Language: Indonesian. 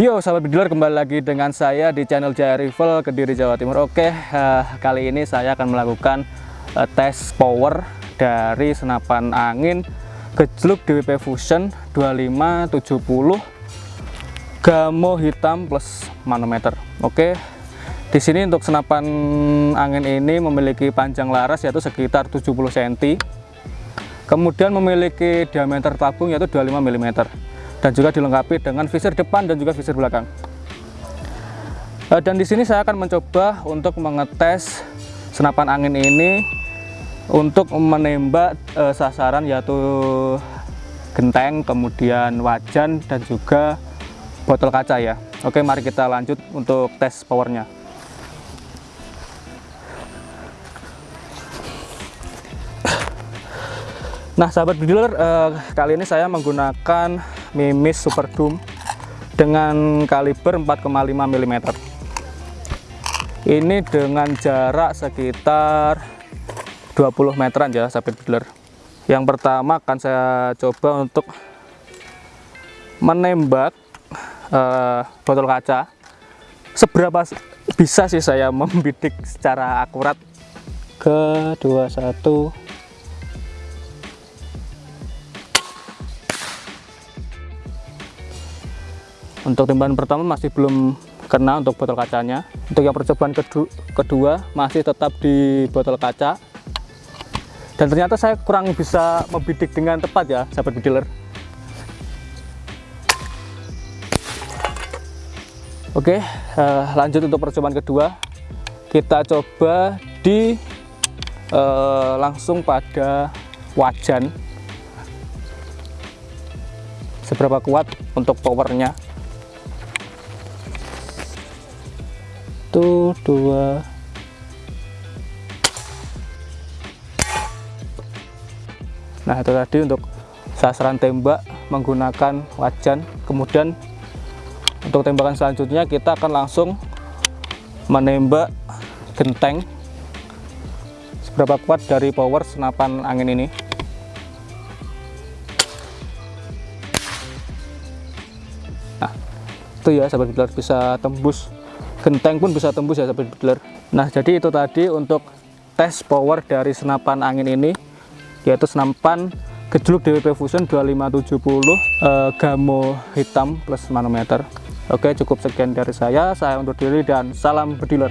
Yo sahabat bediler kembali lagi dengan saya di channel Jaya Rival Kediri Jawa Timur. Oke uh, kali ini saya akan melakukan uh, tes power dari senapan angin gejluk DWP Fusion 2570 Gamo hitam plus manometer. Oke di sini untuk senapan angin ini memiliki panjang laras yaitu sekitar 70 cm kemudian memiliki diameter tabung yaitu 25 mm dan juga dilengkapi dengan visir depan dan juga visir belakang. Eh, dan di sini saya akan mencoba untuk mengetes senapan angin ini untuk menembak eh, sasaran yaitu genteng, kemudian wajan dan juga botol kaca ya. Oke, mari kita lanjut untuk tes powernya. Nah, sahabat dealer, eh, kali ini saya menggunakan Mimis Super Doom dengan kaliber 4,5 mm ini dengan jarak sekitar 20 meteran ya sahabat dealer yang pertama akan saya coba untuk menembak uh, botol kaca. Seberapa bisa sih saya membidik secara akurat? Ke 21 untuk tembakan pertama masih belum kena untuk botol kacanya. Untuk yang percobaan kedua, kedua masih tetap di botol kaca. Dan ternyata saya kurang bisa membidik dengan tepat ya sahabat dealer. Oke uh, lanjut untuk percobaan kedua. Kita coba di uh, langsung pada wajan. Seberapa kuat untuk powernya satu dua. Nah itu tadi untuk sasaran tembak menggunakan wajan. Kemudian untuk tembakan selanjutnya kita akan langsung menembak genteng seberapa kuat dari power senapan angin ini. Nah itu ya sahabat bisa tembus genteng pun bisa tembus ya sahabat dealer nah jadi itu tadi untuk tes power dari senapan angin ini yaitu senapan gejluk DWP Fusion 2570 eh, gamo hitam plus manometer. Oke cukup sekian dari saya. Saya undur diri dan salam bediler